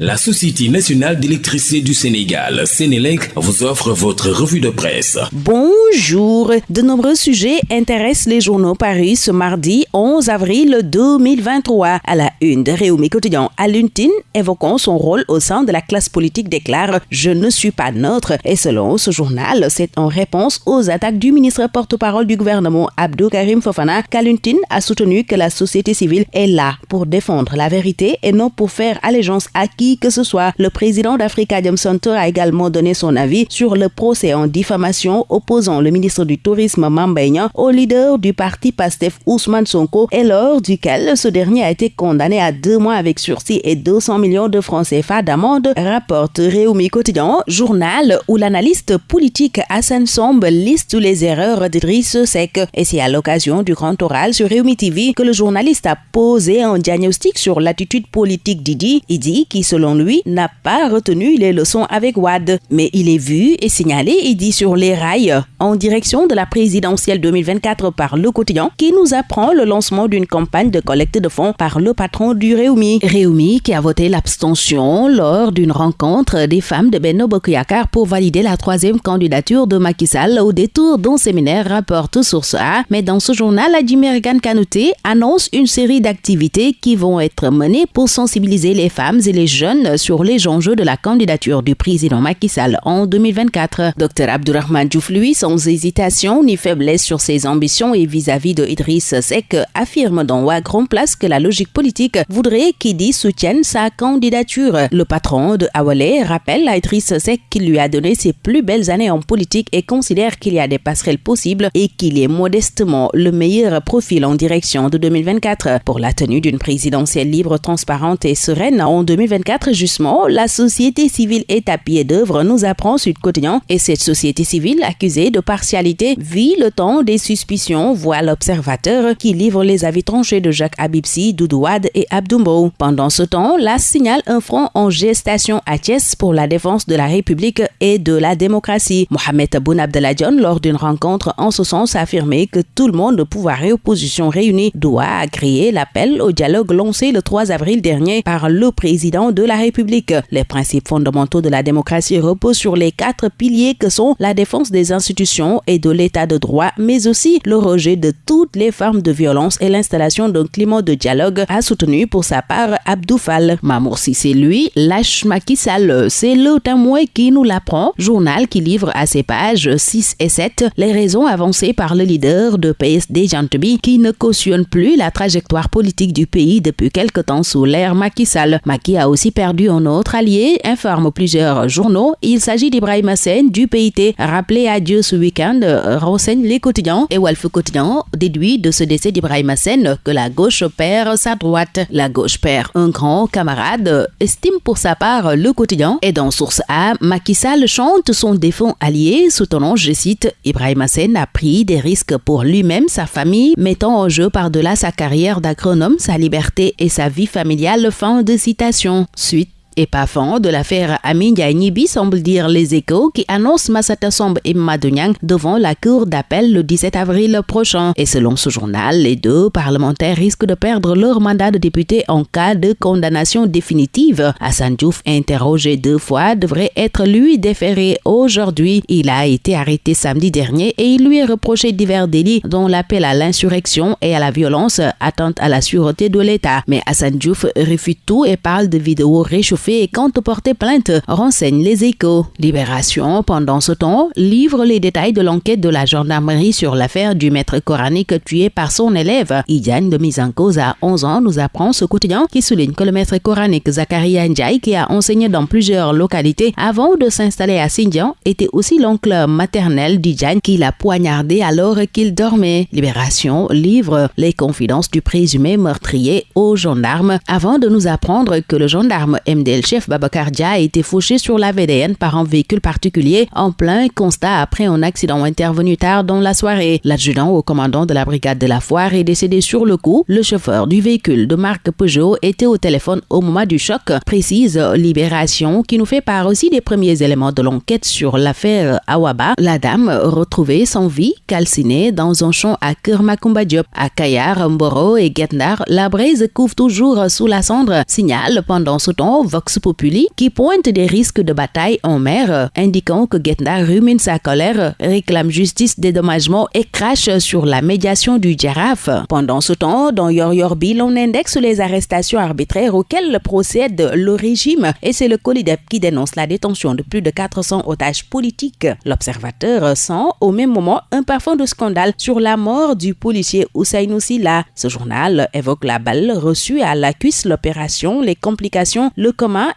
La Société nationale d'électricité du Sénégal, Sénélec, vous offre votre revue de presse. Bonjour. De nombreux sujets intéressent les journaux parus ce mardi 11 avril 2023. À la une de Réumi Quotidien, Aluntine, évoquant son rôle au sein de la classe politique, déclare Je ne suis pas neutre. Et selon ce journal, c'est en réponse aux attaques du ministre porte-parole du gouvernement Abdou Karim Fofana qu'Aluntine a soutenu que la société civile est là pour défendre la vérité et non pour faire allégeance à qui que ce soit. Le président d'Africa Center a également donné son avis sur le procès en diffamation opposant le ministre du Tourisme Mambaignan au leader du parti PASTEF Ousmane Sonko et lors duquel ce dernier a été condamné à deux mois avec sursis et 200 millions de francs CFA d'amende, rapporte Réumi Quotidien, journal où l'analyste politique Hassan Somb liste les erreurs d'Idriss Seck. Et c'est à l'occasion du grand oral sur Réumi TV que le journaliste a posé un diagnostic sur l'attitude politique d'Idi. Idi qui se selon lui, n'a pas retenu les leçons avec Wad. Mais il est vu et signalé et dit sur les rails en direction de la présidentielle 2024 par Le Quotidien qui nous apprend le lancement d'une campagne de collecte de fonds par le patron du Réumi. Réumi qui a voté l'abstention lors d'une rencontre des femmes de Benno Bokuyakar pour valider la troisième candidature de Macky Sall au détour d'un séminaire rapporte Source A. Mais dans ce journal, Adjimergan Kanouté annonce une série d'activités qui vont être menées pour sensibiliser les femmes et les jeunes sur les enjeux de la candidature du président Macky Sall en 2024. Dr Abdurrahman Diouf, lui, sans hésitation ni faiblesse sur ses ambitions et vis-à-vis de Idriss Seck, affirme dans Wa Grand Place que la logique politique voudrait qu'Idi soutienne sa candidature. Le patron de Awale rappelle à Idriss Seck qu'il lui a donné ses plus belles années en politique et considère qu'il y a des passerelles possibles et qu'il est modestement le meilleur profil en direction de 2024 pour la tenue d'une présidentielle libre, transparente et sereine en 2024 justement, la société civile est à pied d'œuvre, nous apprend Sud Quotidien. Et cette société civile, accusée de partialité, vit le temps des suspicions, voit l'observateur qui livre les avis tranchés de Jacques Abibsi, Doudouad et Abdoumbo. Pendant ce temps, la signale un front en gestation à Thiès pour la défense de la République et de la démocratie. Mohamed Aboun Abdeladjon, lors d'une rencontre en ce sens, a affirmé que tout le monde, pouvoir et opposition réunis, doit agréer l'appel au dialogue lancé le 3 avril dernier par le président de la République. Les principes fondamentaux de la démocratie reposent sur les quatre piliers que sont la défense des institutions et de l'état de droit, mais aussi le rejet de toutes les formes de violence et l'installation d'un climat de dialogue, a soutenu pour sa part Abdoufal. Mamour c'est lui lâche Macky Sall. C'est le témoin qui nous l'apprend, journal qui livre à ses pages 6 et 7 les raisons avancées par le leader de PSD Jantebi qui ne cautionne plus la trajectoire politique du pays depuis quelque temps sous l'ère Macky Sall. A aussi perdu un autre allié, informe plusieurs journaux. Il s'agit d'Ibrahim Hassen du PIT. Rappelé à Dieu ce week-end, renseigne les quotidiens et Wolf Quotidien déduit de ce décès d'Ibrahim Hassen que la gauche perd sa droite. La gauche perd un grand camarade, estime pour sa part le quotidien. Et dans Source A, Macky Sall chante son défunt allié, soutenant, je cite, Ibrahim Hassen a pris des risques pour lui-même, sa famille, mettant en jeu par-delà sa carrière d'agronome, sa liberté et sa vie familiale. Fin de citation. Suite et pas fan de l'affaire Amin Nibi semble dire les échos qui annoncent Massata et Madonyang devant la cour d'appel le 17 avril prochain. Et selon ce journal, les deux parlementaires risquent de perdre leur mandat de député en cas de condamnation définitive. Hassan Diouf, interrogé deux fois, devrait être lui déféré aujourd'hui. Il a été arrêté samedi dernier et il lui est reproché divers délits dont l'appel à l'insurrection et à la violence, attente à la sûreté de l'État. Mais Hassan Diouf refute tout et parle de vidéos réchauffées et compte porter plainte, renseigne les échos. Libération, pendant ce temps, livre les détails de l'enquête de la gendarmerie sur l'affaire du maître coranique tué par son élève. Idiane de mise en cause à 11 ans nous apprend ce quotidien qui souligne que le maître coranique Zakaria Ndiaye, qui a enseigné dans plusieurs localités avant de s'installer à Sindian, était aussi l'oncle maternel d'Idiane qui l'a poignardé alors qu'il dormait. Libération livre les confidences du présumé meurtrier aux gendarmes avant de nous apprendre que le gendarme MDL le chef Babakardia a été fauché sur la VDN par un véhicule particulier en plein constat après un accident intervenu tard dans la soirée. L'adjudant au commandant de la brigade de la foire est décédé sur le coup. Le chauffeur du véhicule de marque Peugeot était au téléphone au moment du choc, précise Libération, qui nous fait part aussi des premiers éléments de l'enquête sur l'affaire Awaba. La dame, retrouvée sans vie, calcinée dans un champ à Kermakumba Diop. À Kayar, Mboro et Getnar, la braise couvre toujours sous la cendre. Signale pendant ce temps Populi qui pointe des risques de bataille en mer, indiquant que Getna rumine sa colère, réclame justice, dédommagement et crache sur la médiation du girafe. Pendant ce temps, dans Yor Yorbi, on indexe les arrestations arbitraires auxquelles procède le régime et c'est le COLIDEP qui dénonce la détention de plus de 400 otages politiques. L'observateur sent au même moment un parfum de scandale sur la mort du policier Oussainou Silla. Ce journal évoque la balle reçue à la cuisse, l'opération, les complications, le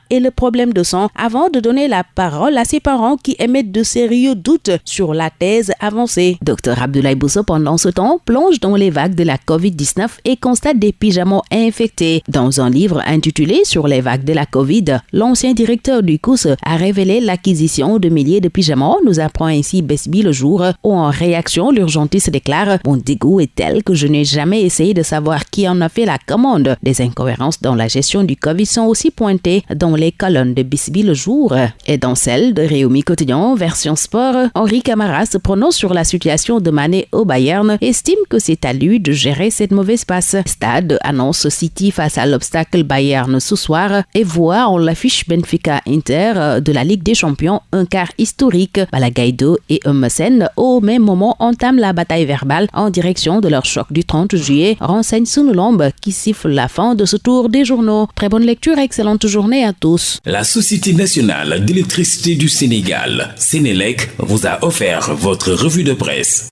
et le problème de sang avant de donner la parole à ses parents qui émettent de sérieux doutes sur la thèse avancée. Dr Abdoulaye Bousso, pendant ce temps, plonge dans les vagues de la COVID-19 et constate des pyjamas infectés. Dans un livre intitulé Sur les vagues de la COVID, l'ancien directeur du COUS a révélé l'acquisition de milliers de pyjamas, nous apprend ainsi Besby le jour, où en réaction, l'urgentiste déclare Mon dégoût est tel que je n'ai jamais essayé de savoir qui en a fait la commande. Des incohérences dans la gestion du Covid sont aussi pointées dans les colonnes de Bisby le jour et dans celle de Réumi Quotidien, version sport. Henri Camara se prononce sur la situation de Mané au Bayern, estime que c'est à lui de gérer cette mauvaise passe. Stade annonce City face à l'obstacle Bayern ce soir et voit en l'affiche Benfica Inter de la Ligue des Champions un quart historique. Balagaido et Emerson au même moment entament la bataille verbale en direction de leur choc du 30 juillet, renseigne Sunulombe qui siffle la fin de ce tour des journaux. Très bonne lecture excellente La Société nationale d'électricité du Sénégal, Sénélec, vous a offert votre revue de presse.